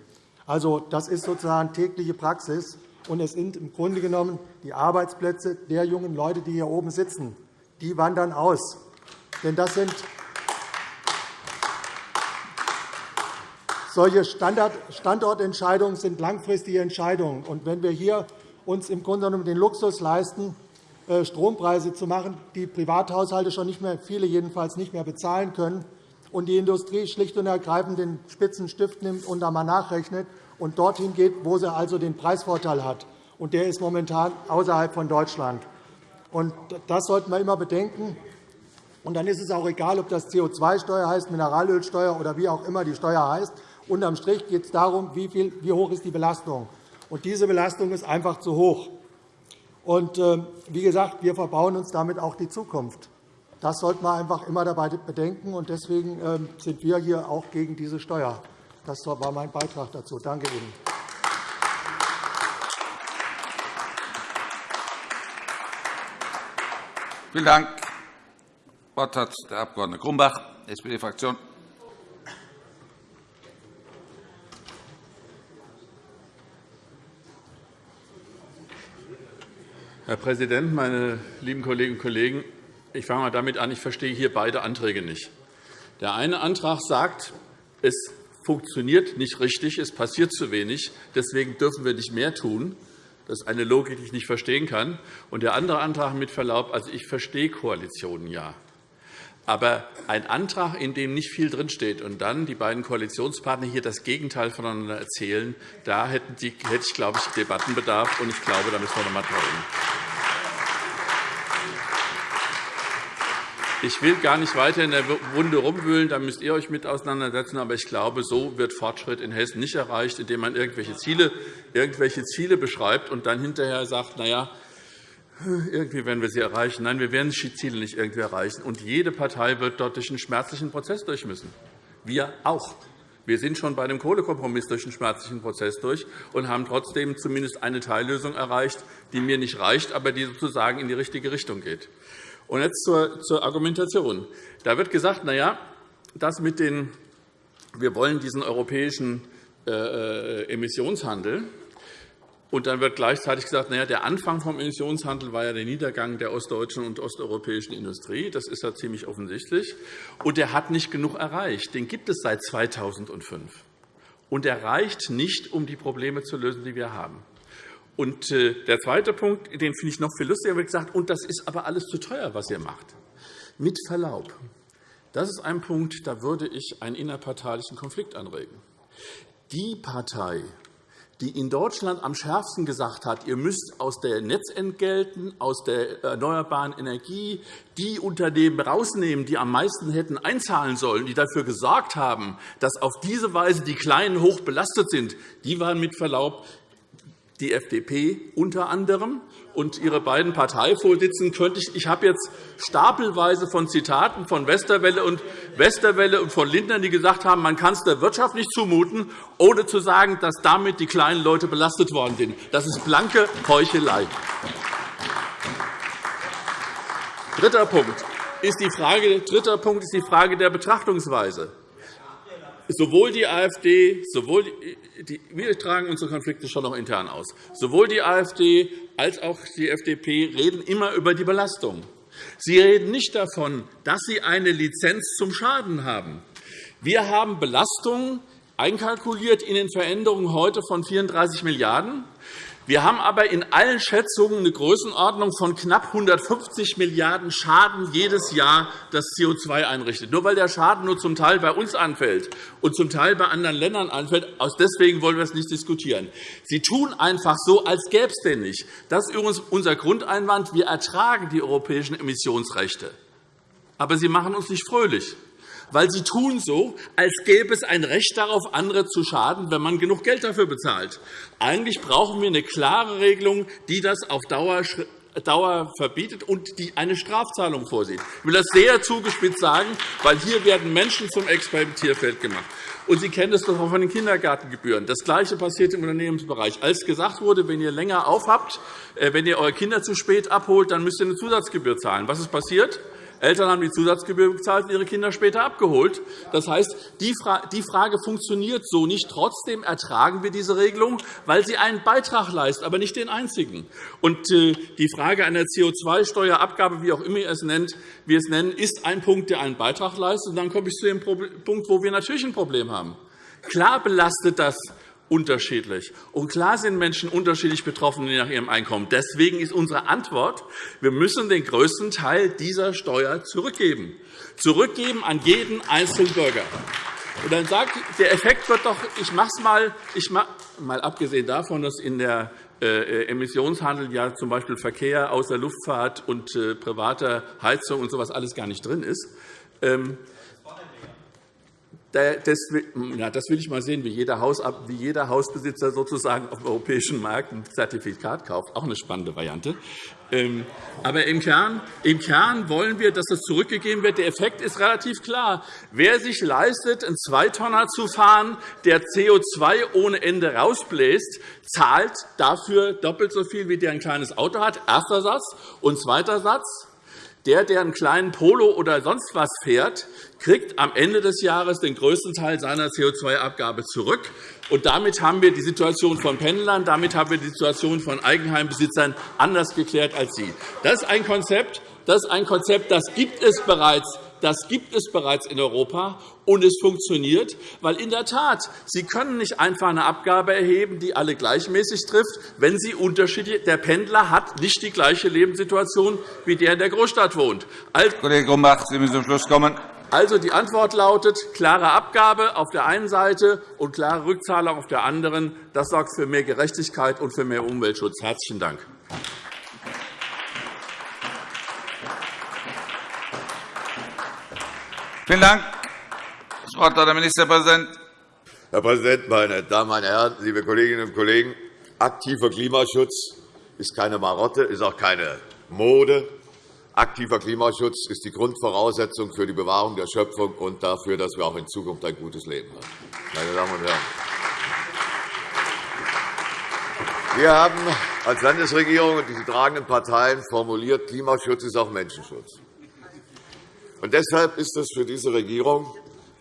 [SPEAKER 6] Also, das ist sozusagen tägliche Praxis. Und es sind im Grunde genommen die Arbeitsplätze der jungen Leute, die hier oben sitzen. Die wandern aus. Denn das sind solche Standortentscheidungen sind langfristige Entscheidungen. Und wenn wir hier uns im Grunde genommen den Luxus leisten, äh, Strompreise zu machen, die Privathaushalte schon nicht mehr, viele jedenfalls nicht mehr bezahlen können, und die Industrie schlicht und ergreifend den Spitzenstift nimmt und einmal nachrechnet und dorthin geht, wo sie also den Preisvorteil hat. Und der ist momentan außerhalb von Deutschland. Und das sollten wir immer bedenken. Und dann ist es auch egal, ob das CO2-Steuer heißt, Mineralölsteuer oder wie auch immer die Steuer heißt. Unterm Strich geht es darum, wie, viel, wie hoch ist die Belastung. Und diese Belastung ist einfach zu hoch. Und, äh, wie gesagt, wir verbauen uns damit auch die Zukunft. Das sollten wir einfach immer dabei bedenken. Und deswegen ähm, sind wir hier auch gegen diese Steuer. Das war mein Beitrag dazu. Danke Ihnen.
[SPEAKER 1] Vielen Dank. Das Wort hat der Abg. Grumbach, SPD-Fraktion.
[SPEAKER 7] Herr Präsident, meine lieben Kolleginnen und Kollegen! Ich fange einmal damit an, ich verstehe hier beide Anträge nicht. Der eine Antrag sagt, es funktioniert nicht richtig, es passiert zu wenig, deswegen dürfen wir nicht mehr tun. Das ist eine Logik, die ich nicht verstehen kann. Und der andere Antrag mit Verlaub, also ich verstehe Koalitionen ja. Aber ein Antrag, in dem nicht viel drinsteht, und dann die beiden Koalitionspartner hier das Gegenteil voneinander erzählen, da hätte ich, glaube ich, Debattenbedarf. Und ich glaube, da müssen wir noch einmal reden. Ich will gar nicht weiter in der Wunde rumwühlen, da müsst ihr euch mit auseinandersetzen. Aber ich glaube, so wird Fortschritt in Hessen nicht erreicht, indem man irgendwelche Ziele, irgendwelche Ziele beschreibt und dann hinterher sagt, na ja, irgendwie werden wir sie erreichen. Nein, wir werden die Ziele nicht irgendwie erreichen. Und jede Partei wird dort durch einen schmerzlichen Prozess durch müssen. Wir auch. Wir sind schon bei einem Kohlekompromiss durch einen schmerzlichen Prozess durch und haben trotzdem zumindest eine Teillösung erreicht, die mir nicht reicht, aber die sozusagen in die richtige Richtung geht. Und jetzt zur, Argumentation. Da wird gesagt, na ja, das mit den, wir wollen diesen europäischen äh, äh, Emissionshandel. Und dann wird gleichzeitig gesagt, na ja, der Anfang vom Emissionshandel war ja der Niedergang der ostdeutschen und osteuropäischen Industrie. Das ist ja ziemlich offensichtlich. Und der hat nicht genug erreicht. Den gibt es seit 2005. Und er reicht nicht, um die Probleme zu lösen, die wir haben. Und äh, der zweite Punkt, den finde ich noch viel lustiger, wird gesagt, und das ist aber alles zu teuer, was ihr macht. Mit Verlaub. Das ist ein Punkt, da würde ich einen innerparteilichen Konflikt anregen. Die Partei, die in Deutschland am schärfsten gesagt hat, ihr müsst aus der Netzentgelten, aus der erneuerbaren Energie die Unternehmen rausnehmen, die am meisten hätten einzahlen sollen, die dafür gesorgt haben, dass auf diese Weise die Kleinen hoch belastet sind, die waren mit Verlaub die FDP unter anderem und ihre beiden Parteivorsitzenden könnte ich, ich habe jetzt stapelweise von Zitaten von Westerwelle und Westerwelle und von Lindner, die gesagt haben, man kann es der Wirtschaft nicht zumuten, ohne zu sagen, dass damit die kleinen Leute belastet worden sind. Das ist blanke Heuchelei. Dritter Punkt. ist die Frage, dritter Punkt ist die Frage der Betrachtungsweise. Sowohl die AfD, sowohl die, wir tragen unsere Konflikte schon noch intern aus. Sowohl die AfD als auch die FDP reden immer über die Belastung. Sie reden nicht davon, dass sie eine Lizenz zum Schaden haben. Wir haben Belastungen einkalkuliert in den Veränderungen heute von 34 Milliarden €. Wir haben aber in allen Schätzungen eine Größenordnung von knapp 150 Milliarden € Schaden jedes Jahr, das CO2 einrichtet. Nur weil der Schaden nur zum Teil bei uns anfällt und zum Teil bei anderen Ländern anfällt, aus deswegen wollen wir es nicht diskutieren. Sie tun einfach so, als gäbe es den nicht. Das ist übrigens unser Grundeinwand. Wir ertragen die europäischen Emissionsrechte. Aber sie machen uns nicht fröhlich weil sie tun so, als gäbe es ein Recht darauf, andere zu schaden, wenn man genug Geld dafür bezahlt. Eigentlich brauchen wir eine klare Regelung, die das auf Dauer Dauer verbietet und die eine Strafzahlung vorsieht. Ich will das sehr zugespitzt sagen, weil hier werden Menschen zum Experimentierfeld gemacht. Und Sie kennen es doch auch von den Kindergartengebühren. Das Gleiche passiert im Unternehmensbereich. Als gesagt wurde, wenn ihr länger aufhabt, äh, wenn ihr eure Kinder zu spät abholt, dann müsst ihr eine Zusatzgebühr zahlen. Was ist passiert? Eltern haben die Zusatzgebühr bezahlt und ihre Kinder später abgeholt. Das heißt, die Frage funktioniert so nicht. Trotzdem ertragen wir diese Regelung, weil sie einen Beitrag leistet, aber nicht den einzigen. Und äh, die Frage einer CO2-Steuerabgabe, wie auch immer es nennt, wir es nennen, ist ein Punkt, der einen Beitrag leistet. Und dann komme ich zu dem Punkt, wo wir natürlich ein Problem haben. Klar belastet das unterschiedlich. Und klar sind Menschen unterschiedlich betroffen je nach ihrem Einkommen. Deswegen ist unsere Antwort, wir müssen den größten Teil dieser Steuer zurückgeben. Zurückgeben an jeden einzelnen Bürger. Und dann sagt, der Effekt wird doch, ich mache es mal, ich mach, mal abgesehen davon, dass in der äh, Emissionshandel ja z. B. Verkehr außer Luftfahrt und äh, privater Heizung und so etwas alles gar nicht drin ist. Ähm, das will ich mal sehen, wie jeder, Hausbesitzer sozusagen auf dem europäischen Markt ein Zertifikat kauft. Auch eine spannende Variante. Ähm, aber im Kern, im Kern wollen wir, dass das zurückgegeben wird. Der Effekt ist relativ klar. Wer sich leistet, einen Zweitonner zu fahren, der CO2 ohne Ende rausbläst, zahlt dafür doppelt so viel, wie der ein kleines Auto hat. Erster Satz. Und zweiter Satz. Der, der einen kleinen Polo oder sonst was fährt, kriegt am Ende des Jahres den größten Teil seiner CO2-Abgabe zurück. Und damit haben wir die Situation von Pendlern, damit haben wir die Situation von Eigenheimbesitzern anders geklärt als Sie. Das ist ein Konzept, das, ist ein Konzept, das gibt es bereits das gibt es bereits in Europa, und es funktioniert, weil in der Tat, Sie können nicht einfach eine Abgabe erheben, die alle gleichmäßig trifft, wenn sie unterschiedlich Der Pendler hat nicht die gleiche Lebenssituation wie der in der Großstadt wohnt.
[SPEAKER 1] Kollege Grumbach, Sie müssen zum Schluss kommen.
[SPEAKER 7] Also, die Antwort lautet klare Abgabe auf der einen Seite und klare Rückzahlung auf der anderen. Das sorgt für mehr Gerechtigkeit und für mehr Umweltschutz. – Herzlichen Dank.
[SPEAKER 1] Vielen Dank. Das Wort hat der Ministerpräsident.
[SPEAKER 8] Herr Präsident, meine Damen und Herren, liebe Kolleginnen und Kollegen! Aktiver Klimaschutz ist keine Marotte, ist auch keine Mode. Aktiver Klimaschutz ist die Grundvoraussetzung für die Bewahrung der Schöpfung und dafür, dass wir auch in Zukunft ein gutes Leben haben. Meine Damen und Herren, wir haben als Landesregierung und die tragenden Parteien formuliert, Klimaschutz ist auch Menschenschutz. Und deshalb ist es für diese Regierung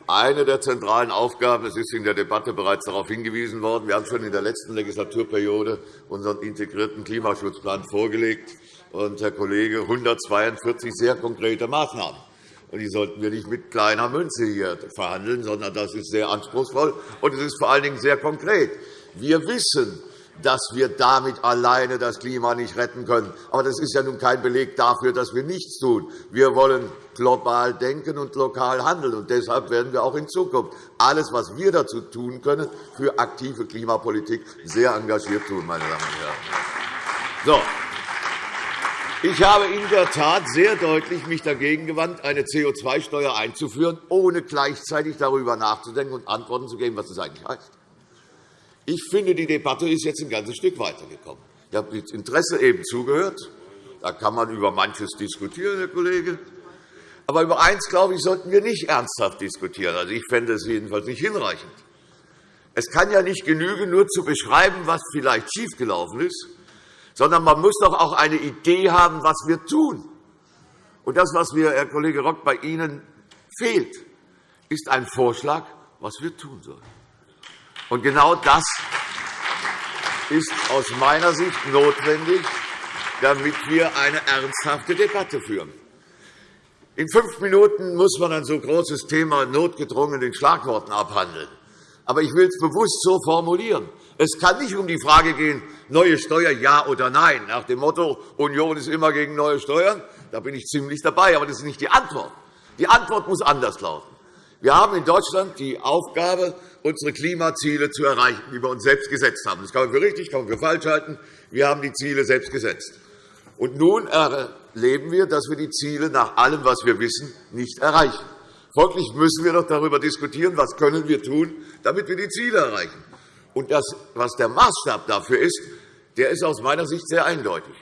[SPEAKER 8] eine der zentralen Aufgaben. Es ist in der Debatte bereits darauf hingewiesen worden. Wir haben schon in der letzten Legislaturperiode unseren integrierten Klimaschutzplan vorgelegt. Und, Herr Kollege, 142 sehr konkrete Maßnahmen. Die sollten wir nicht mit kleiner Münze hier verhandeln, sondern das ist sehr anspruchsvoll, und es ist vor allen Dingen sehr konkret. Wir wissen, dass wir damit alleine das Klima nicht retten können. Aber das ist ja nun kein Beleg dafür, dass wir nichts tun. Wir wollen global denken und lokal handeln. Und deshalb werden wir auch in Zukunft alles, was wir dazu tun können, für aktive Klimapolitik sehr engagiert tun, meine Damen und Herren. So. Ich habe in der Tat sehr deutlich mich dagegen gewandt, eine CO2-Steuer einzuführen, ohne gleichzeitig darüber nachzudenken und Antworten zu geben, was das eigentlich heißt. Ich finde, die Debatte ist jetzt ein ganzes Stück weitergekommen. Ich habe mit Interesse eben zugehört. Da kann man über manches diskutieren, Herr Kollege. Aber über eins, glaube ich, sollten wir nicht ernsthaft diskutieren. Also, ich fände es jedenfalls nicht hinreichend. Es kann ja nicht genügen, nur zu beschreiben, was vielleicht schiefgelaufen ist, sondern man muss doch auch eine Idee haben, was wir tun. Und das, was mir, Herr Kollege Rock, bei Ihnen fehlt, ist ein Vorschlag, was wir tun sollen. Und genau das ist aus meiner Sicht notwendig, damit wir eine ernsthafte Debatte führen. In fünf Minuten muss man ein so großes Thema notgedrungen in Schlagworten abhandeln. Aber ich will es bewusst so formulieren. Es kann nicht um die Frage gehen, neue Steuer ja oder nein, nach dem Motto, Union ist immer gegen neue Steuern. Da bin ich ziemlich dabei, aber das ist nicht die Antwort. Die Antwort muss anders lauten. Wir haben in Deutschland die Aufgabe, unsere Klimaziele zu erreichen, die wir uns selbst gesetzt haben. Das kann man für richtig, kann man für falsch halten. Wir haben die Ziele selbst gesetzt. Und nun erleben wir, dass wir die Ziele nach allem, was wir wissen, nicht erreichen. Folglich müssen wir doch darüber diskutieren, was können wir tun, damit wir die Ziele erreichen. Und das, was der Maßstab dafür ist, der ist aus meiner Sicht sehr eindeutig.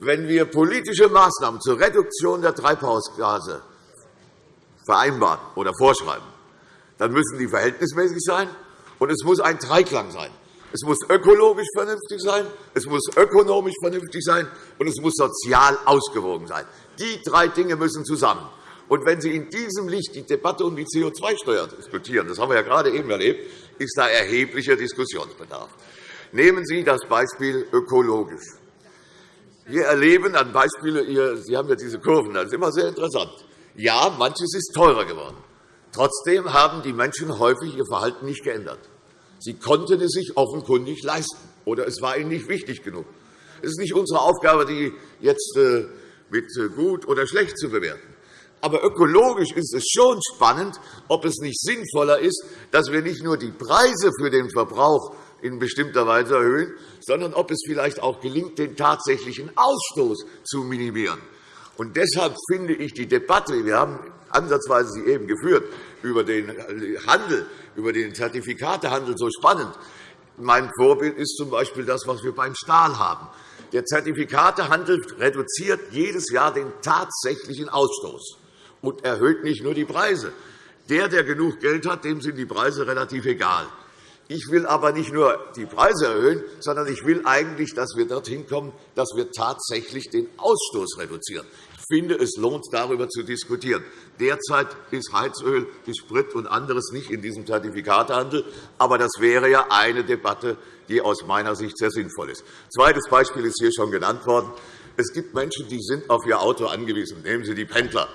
[SPEAKER 8] Wenn wir politische Maßnahmen zur Reduktion der Treibhausgase vereinbaren oder vorschreiben, dann müssen die verhältnismäßig sein, und es muss ein Dreiklang sein. Es muss ökologisch vernünftig sein, es muss ökonomisch vernünftig sein, und es muss sozial ausgewogen sein. Die drei Dinge müssen zusammen. Und wenn Sie in diesem Licht die Debatte um die CO2-Steuer diskutieren, das haben wir ja gerade eben erlebt, ist da erheblicher Diskussionsbedarf. Nehmen Sie das Beispiel ökologisch. Wir erleben an Beispielen, Sie haben ja diese Kurven, das ist immer sehr interessant. Ja, manches ist teurer geworden. Trotzdem haben die Menschen häufig ihr Verhalten nicht geändert. Sie konnten es sich offenkundig leisten, oder es war ihnen nicht wichtig genug. Es ist nicht unsere Aufgabe, die jetzt äh, mit äh, gut oder schlecht zu bewerten. Aber ökologisch ist es schon spannend, ob es nicht sinnvoller ist, dass wir nicht nur die Preise für den Verbrauch in bestimmter Weise erhöhen, sondern ob es vielleicht auch gelingt, den tatsächlichen Ausstoß zu minimieren. Und deshalb finde ich die Debatte, wir haben ansatzweise sie eben geführt, über den Handel, über den Zertifikatehandel so spannend. Mein Vorbild ist z.B. das, was wir beim Stahl haben. Der Zertifikatehandel reduziert jedes Jahr den tatsächlichen Ausstoß und erhöht nicht nur die Preise. Der, der genug Geld hat, dem sind die Preise relativ egal. Ich will aber nicht nur die Preise erhöhen, sondern ich will eigentlich, dass wir dorthin kommen, dass wir tatsächlich den Ausstoß reduzieren. Ich finde, es lohnt, darüber zu diskutieren. Derzeit ist Heizöl, ist Sprit und anderes nicht in diesem Zertifikatehandel. Aber das wäre ja eine Debatte, die aus meiner Sicht sehr sinnvoll ist. Zweites Beispiel ist hier schon genannt worden. Es gibt Menschen, die sind auf ihr Auto angewiesen. Nehmen Sie die Pendler.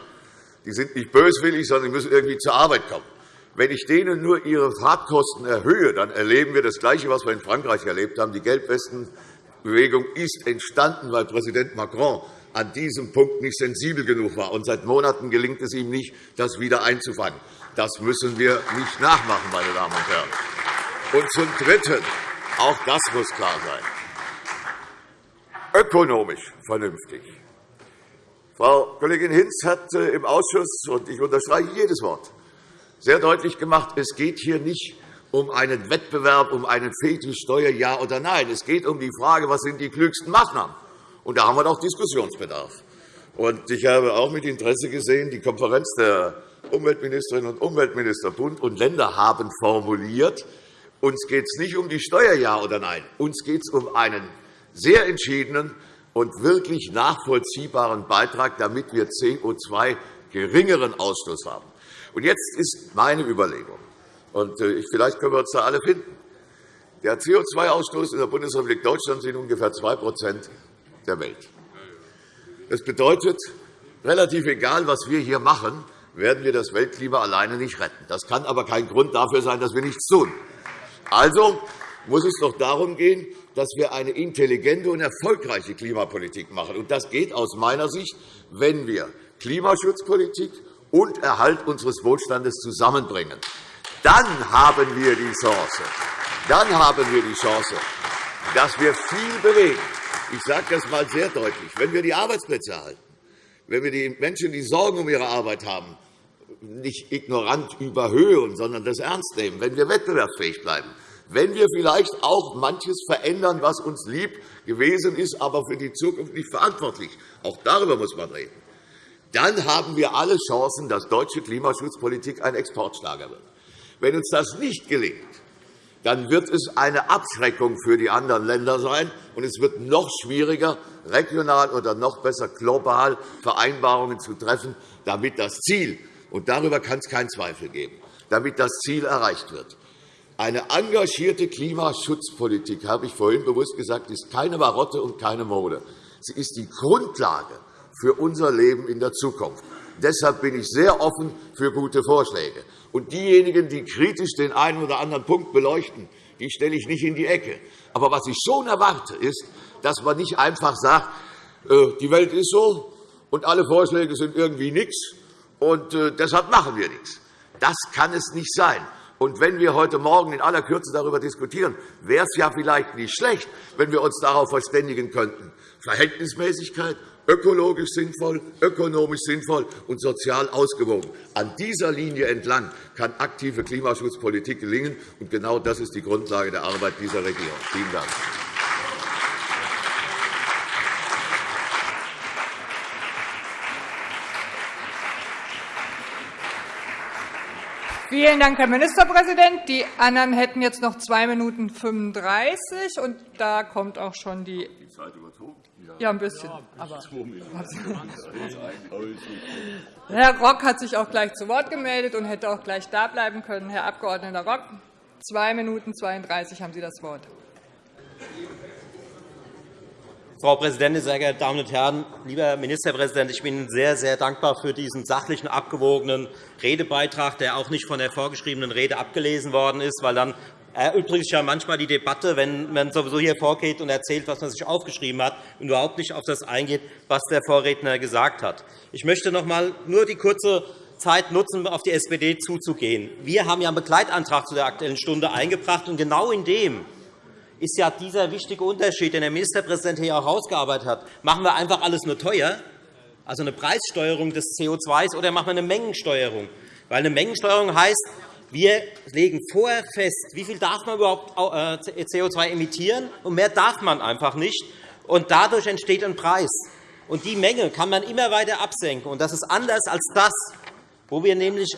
[SPEAKER 8] Die sind nicht böswillig, sondern die müssen irgendwie zur Arbeit kommen. Wenn ich denen nur ihre Fahrtkosten erhöhe, dann erleben wir das Gleiche, was wir in Frankreich erlebt haben. Die Gelbwestenbewegung ist entstanden, weil Präsident Macron an diesem Punkt nicht sensibel genug war. Und seit Monaten gelingt es ihm nicht, das wieder einzufangen. Das müssen wir nicht nachmachen, meine Damen und Herren. Und zum Dritten, auch das muss klar sein, ökonomisch vernünftig. Frau Kollegin Hinz hat äh, im Ausschuss, und ich unterstreiche jedes Wort, sehr deutlich gemacht, es geht hier nicht um einen Wettbewerb, um einen Fetischsteuer, ja oder nein. Es geht um die Frage, was sind die klügsten Maßnahmen. Und da haben wir doch Diskussionsbedarf. Und ich habe auch mit Interesse gesehen, die Konferenz der Umweltministerinnen und Umweltminister Bund und Länder haben formuliert, uns geht es nicht um die Steuer, ja oder nein. Uns geht es um einen sehr entschiedenen und wirklich nachvollziehbaren Beitrag, damit wir CO2 geringeren Ausstoß haben. Und jetzt ist meine Überlegung, und äh, vielleicht können wir uns da alle finden. Der CO2-Ausstoß in der Bundesrepublik Deutschland sind ungefähr 2 der Welt. Das bedeutet, relativ egal, was wir hier machen, werden wir das Weltklima alleine nicht retten. Das kann aber kein Grund dafür sein, dass wir nichts tun. Also muss es doch darum gehen, dass wir eine intelligente und erfolgreiche Klimapolitik machen. Und das geht aus meiner Sicht, wenn wir Klimaschutzpolitik und Erhalt unseres Wohlstandes zusammenbringen. Dann haben wir die Chance, dann haben wir die Chance dass wir viel bewegen. Ich sage das einmal sehr deutlich. Wenn wir die Arbeitsplätze erhalten, wenn wir die Menschen, die Sorgen um ihre Arbeit haben, nicht ignorant überhöhen, sondern das ernst nehmen, wenn wir wettbewerbsfähig bleiben, wenn wir vielleicht auch manches verändern, was uns lieb gewesen ist, aber für die Zukunft nicht verantwortlich. Auch darüber muss man reden. Dann haben wir alle Chancen, dass deutsche Klimaschutzpolitik ein Exportschlager wird. Wenn uns das nicht gelingt, dann wird es eine Abschreckung für die anderen Länder sein, und es wird noch schwieriger, regional oder noch besser global Vereinbarungen zu treffen, damit das Ziel, und darüber kann es keinen Zweifel geben, damit das Ziel erreicht wird. Eine engagierte Klimaschutzpolitik, habe ich vorhin bewusst gesagt, ist keine Marotte und keine Mode. Sie ist die Grundlage für unser Leben in der Zukunft. Deshalb bin ich sehr offen für gute Vorschläge. Und diejenigen, die kritisch den einen oder anderen Punkt beleuchten, die stelle ich nicht in die Ecke. Aber was ich schon erwarte, ist, dass man nicht einfach sagt, äh, die Welt ist so und alle Vorschläge sind irgendwie nichts, und äh, deshalb machen wir nichts. Das kann es nicht sein. Und wenn wir heute Morgen in aller Kürze darüber diskutieren, wäre es ja vielleicht nicht schlecht, wenn wir uns darauf verständigen könnten. Verhältnismäßigkeit, ökologisch sinnvoll, ökonomisch sinnvoll und sozial ausgewogen. An dieser Linie entlang kann aktive Klimaschutzpolitik gelingen. Und genau das ist die Grundlage der Arbeit dieser Regierung. Vielen Dank.
[SPEAKER 9] Vielen Dank, Herr Ministerpräsident. Die anderen hätten jetzt noch 2 Minuten 35 und da kommt auch schon die ja, ein bisschen. Aber Herr Rock hat sich auch gleich zu Wort gemeldet und hätte auch gleich da bleiben können. Herr Abg. Rock, 2 Minuten 32 haben Sie das Wort.
[SPEAKER 2] Frau Präsidentin, sehr geehrte Damen und Herren! Lieber Herr Ministerpräsident, ich bin Ihnen sehr, sehr dankbar für diesen sachlichen, abgewogenen Redebeitrag, der auch nicht von der vorgeschriebenen Rede abgelesen worden ist, weil dann erübrigt sich ja manchmal die Debatte, wenn man sowieso hier vorgeht und erzählt, was man sich aufgeschrieben hat, und überhaupt nicht auf das eingeht, was der Vorredner gesagt hat. Ich möchte noch einmal nur die kurze Zeit nutzen, auf die SPD zuzugehen. Wir haben ja einen Begleitantrag zu der Aktuellen Stunde eingebracht, und genau in dem ist ja dieser wichtige Unterschied, den der Ministerpräsident hier auch herausgearbeitet hat. Machen wir einfach alles nur teuer, also eine Preissteuerung des CO2s, oder machen wir eine Mengensteuerung? Weil eine Mengensteuerung heißt, wir legen vorher fest, wie viel darf man überhaupt äh, CO2 emittieren, und mehr darf man einfach nicht. Und dadurch entsteht ein Preis. Und die Menge kann man immer weiter absenken. Und das ist anders als das, wo wir nämlich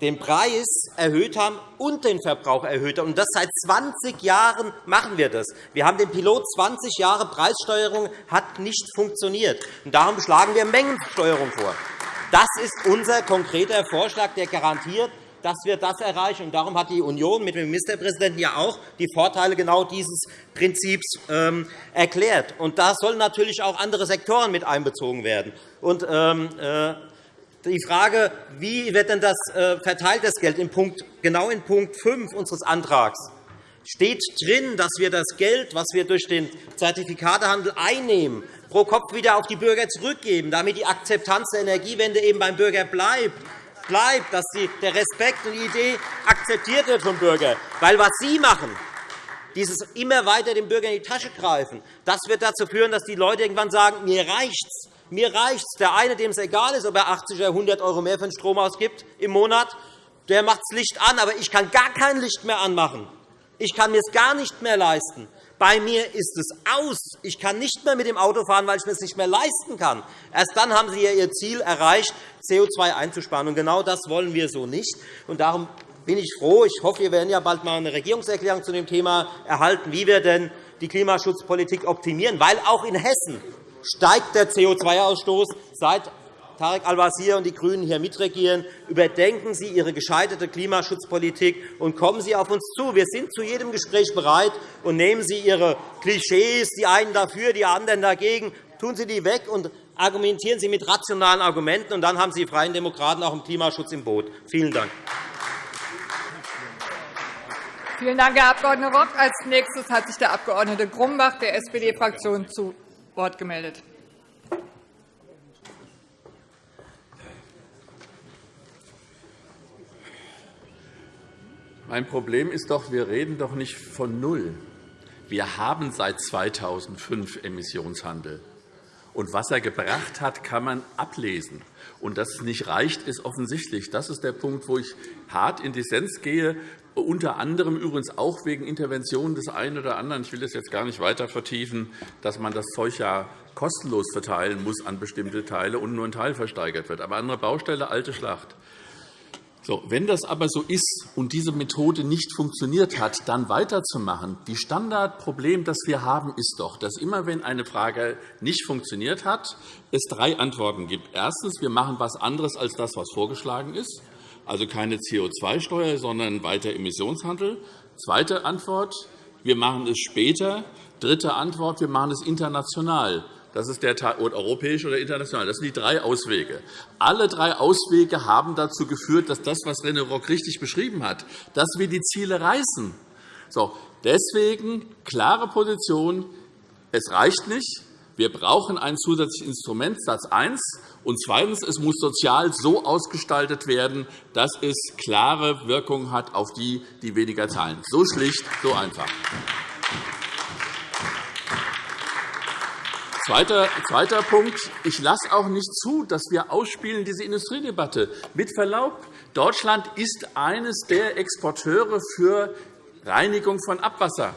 [SPEAKER 2] den Preis erhöht haben und den Verbrauch erhöht haben. Und das seit 20 Jahren machen wir das. Wir haben den Pilot 20 Jahre Preissteuerung hat nicht funktioniert. Und darum schlagen wir Mengensteuerung vor. Das ist unser konkreter Vorschlag, der garantiert, dass wir das erreichen. Und darum hat die Union mit dem Ministerpräsidenten ja auch die Vorteile genau dieses Prinzips ähm, erklärt. Und da sollen natürlich auch andere Sektoren mit einbezogen werden. Und, ähm, äh, die Frage, wie wird denn das äh, verteilt, das Geld, genau in Punkt 5 unseres Antrags steht drin, dass wir das Geld, das wir durch den Zertifikatehandel einnehmen, pro Kopf wieder auf die Bürger zurückgeben, damit die Akzeptanz der Energiewende eben beim Bürger bleibt, bleibt dass der Respekt und die Idee akzeptiert wird vom Bürger. Weil was Sie machen, dieses immer weiter dem Bürger in die Tasche greifen, das wird dazu führen, dass die Leute irgendwann sagen, mir reicht's. Mir reicht es. Der eine, dem es egal ist, ob er 80 oder 100 € mehr für den Strom ausgibt im Monat, der macht das Licht an, aber ich kann gar kein Licht mehr anmachen. Ich kann mir es gar nicht mehr leisten. Bei mir ist es aus. Ich kann nicht mehr mit dem Auto fahren, weil ich mir es nicht mehr leisten kann. Erst dann haben Sie Ihr Ziel erreicht, CO2 einzusparen. Und genau das wollen wir so nicht. Und darum bin ich froh. Ich hoffe, wir werden ja bald einmal eine Regierungserklärung zu dem Thema erhalten, wie wir denn die Klimaschutzpolitik optimieren, weil auch in Hessen steigt der CO2-Ausstoß, seit Tarek Al-Wazir und die GRÜNEN hier mitregieren. Überdenken Sie Ihre gescheiterte Klimaschutzpolitik und kommen Sie auf uns zu. Wir sind zu jedem Gespräch bereit. Und nehmen Sie Ihre Klischees, die einen dafür, die anderen dagegen, tun Sie die weg und argumentieren Sie mit rationalen Argumenten. Und dann haben Sie Freien Demokraten auch im Klimaschutz im Boot. Vielen Dank.
[SPEAKER 9] Vielen Dank, Herr Abg. Rock. Als nächstes hat sich der Abg. Grumbach der SPD-Fraktion zu Wort gemeldet.
[SPEAKER 7] Mein Problem ist doch, wir reden doch nicht von null. Wir haben seit 2005 Emissionshandel. Und was er gebracht hat, kann man ablesen. Und dass es nicht reicht, ist offensichtlich. Das ist der Punkt, wo ich hart in Dissens gehe, unter anderem übrigens auch wegen Interventionen des einen oder anderen. Ich will das jetzt gar nicht weiter vertiefen, dass man das Zeug ja kostenlos verteilen muss an bestimmte Teile und nur ein Teil versteigert wird. Aber andere Baustelle, alte Schlacht. So, wenn das aber so ist und diese Methode nicht funktioniert hat, dann weiterzumachen. Die Standardproblem, das wir haben, ist doch, dass immer, wenn eine Frage nicht funktioniert hat, es drei Antworten gibt. Erstens, wir machen etwas anderes als das, was vorgeschlagen ist, also keine CO2-Steuer, sondern weiter Emissionshandel. Zweite Antwort, wir machen es später. Dritte Antwort, wir machen es international. Das ist der europäisch oder international. Das sind die drei Auswege. Alle drei Auswege haben dazu geführt, dass das, was René Rock richtig beschrieben hat, dass wir die Ziele reißen. So, deswegen klare Position. Es reicht nicht. Wir brauchen ein zusätzliches Instrument, Satz 1. Und zweitens, es muss sozial so ausgestaltet werden, dass es klare Wirkung hat auf die, die weniger zahlen. So schlicht, so einfach. Zweiter, Punkt. Ich lasse auch nicht zu, dass wir ausspielen diese Industriedebatte. Mit Verlaub, Deutschland ist eines der Exporteure für Reinigung von Abwasser.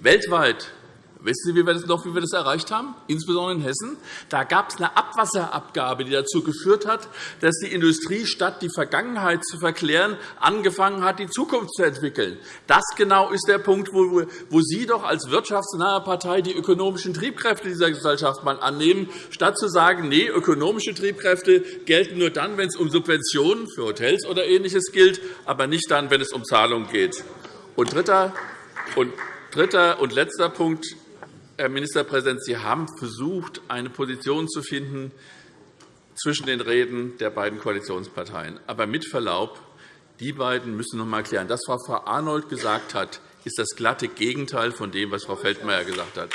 [SPEAKER 7] Weltweit Wissen Sie wie wir das noch, wie wir das erreicht haben, insbesondere in Hessen? Da gab es eine Abwasserabgabe, die dazu geführt hat, dass die Industrie, statt die Vergangenheit zu verklären, angefangen hat, die Zukunft zu entwickeln. Das genau ist der Punkt, wo Sie doch als wirtschaftsnahe Partei die ökonomischen Triebkräfte dieser Gesellschaft mal annehmen, statt zu sagen, nee, ökonomische Triebkräfte gelten nur dann, wenn es um Subventionen für Hotels oder Ähnliches gilt, aber nicht dann, wenn es um Zahlungen geht. Und dritter und Dritter und letzter Punkt. Herr Ministerpräsident, Sie haben versucht, eine Position zu finden zwischen den Reden der beiden Koalitionsparteien. Aber mit Verlaub, die beiden müssen noch einmal klären. Das, was Frau Arnold gesagt hat, ist das glatte Gegenteil von dem, was Frau Feldmayer gesagt hat.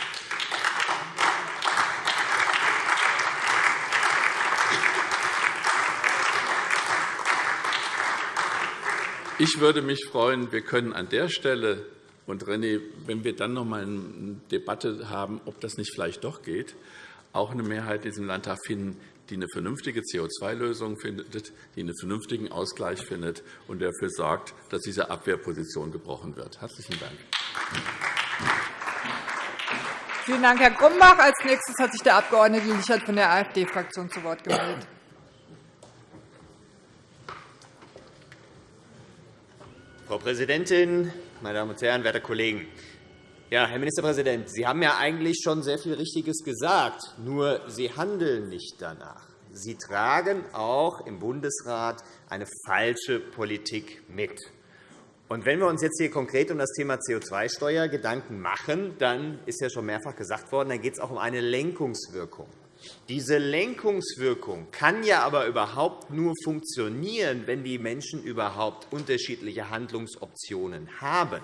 [SPEAKER 7] Ich würde mich freuen, wir können an der Stelle und René, wenn wir dann noch einmal eine Debatte haben, ob das nicht vielleicht doch geht, auch eine Mehrheit in diesem Landtag finden, die eine vernünftige CO2-Lösung findet, die einen vernünftigen Ausgleich findet und dafür sorgt, dass diese Abwehrposition gebrochen wird. – Herzlichen Dank.
[SPEAKER 9] Vielen Dank, Herr Grumbach. – Als nächstes hat sich der Abg. Lichert von der AfD-Fraktion zu Wort gemeldet.
[SPEAKER 10] Frau Präsidentin, meine Damen und Herren, werte Kollegen! Ja, Herr Ministerpräsident, Sie haben ja eigentlich schon sehr viel Richtiges gesagt, nur Sie handeln nicht danach. Sie tragen auch im Bundesrat eine falsche Politik mit. Und wenn wir uns jetzt hier konkret um das Thema CO2-Steuer Gedanken machen, dann ist ja schon mehrfach gesagt worden, dann geht es auch um eine Lenkungswirkung. Diese Lenkungswirkung kann ja aber überhaupt nur funktionieren, wenn die Menschen überhaupt unterschiedliche Handlungsoptionen haben.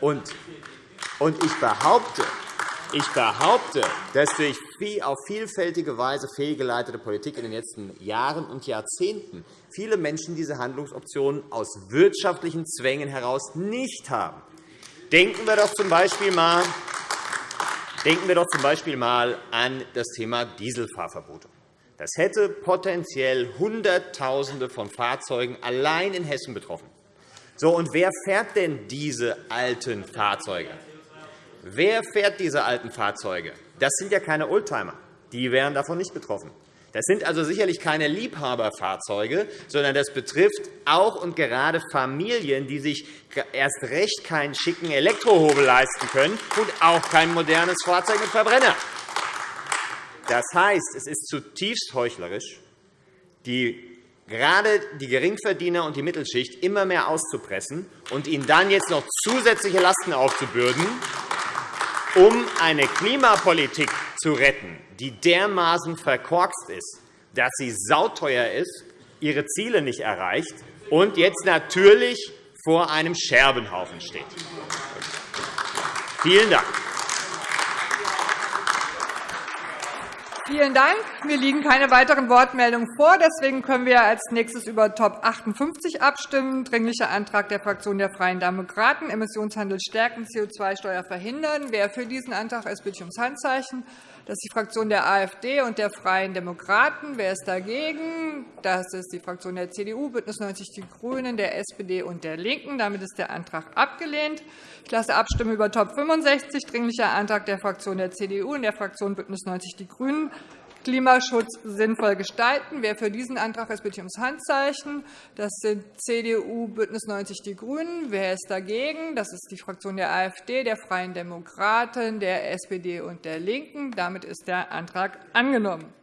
[SPEAKER 10] Und ich behaupte, ich behaupte, dass durch auf vielfältige Weise fehlgeleitete Politik in den letzten Jahren und Jahrzehnten viele Menschen diese Handlungsoptionen aus wirtschaftlichen Zwängen heraus nicht haben. Denken wir doch z.B. einmal Denken wir doch z. B. einmal an das Thema Dieselfahrverbote. Das hätte potenziell Hunderttausende von Fahrzeugen allein in Hessen betroffen. So, und wer fährt denn diese alten Fahrzeuge? Wer fährt diese alten Fahrzeuge? Das sind ja keine Oldtimer. Die wären davon nicht betroffen. Das sind also sicherlich keine Liebhaberfahrzeuge, sondern das betrifft auch und gerade Familien, die sich erst recht keinen schicken Elektrohobel leisten können und auch kein modernes Fahrzeug mit Verbrenner. Das heißt, es ist zutiefst heuchlerisch, die gerade die Geringverdiener und die Mittelschicht immer mehr auszupressen und ihnen dann jetzt noch zusätzliche Lasten aufzubürden, um eine Klimapolitik zu retten, die dermaßen verkorkst ist, dass sie sauteuer ist, ihre Ziele nicht erreicht und jetzt natürlich vor einem Scherbenhaufen steht. Vielen Dank.
[SPEAKER 9] Vielen Dank. Mir liegen keine weiteren Wortmeldungen vor. Deswegen können wir als nächstes über Top 58 abstimmen. Dringlicher Antrag der Fraktion der Freien Demokraten, Emissionshandel stärken, CO2-Steuer verhindern. Wer für diesen Antrag ist, bitte ich ums Handzeichen. Das ist die Fraktion der AfD und der Freien Demokraten. Wer ist dagegen? Das ist die Fraktion der CDU, BÜNDNIS 90 die GRÜNEN, der SPD und der LINKEN. Damit ist der Antrag abgelehnt. Ich lasse abstimmen über Top 65, Dringlicher Antrag der Fraktion der CDU und der Fraktion BÜNDNIS 90 die GRÜNEN. Klimaschutz sinnvoll gestalten. Wer für diesen Antrag ist, bitte ich ums Handzeichen. Das sind CDU, BÜNDNIS 90 die GRÜNEN. Wer ist dagegen? Das ist die Fraktion der AfD, der Freien Demokraten, der SPD und der LINKEN. Damit ist der Antrag angenommen.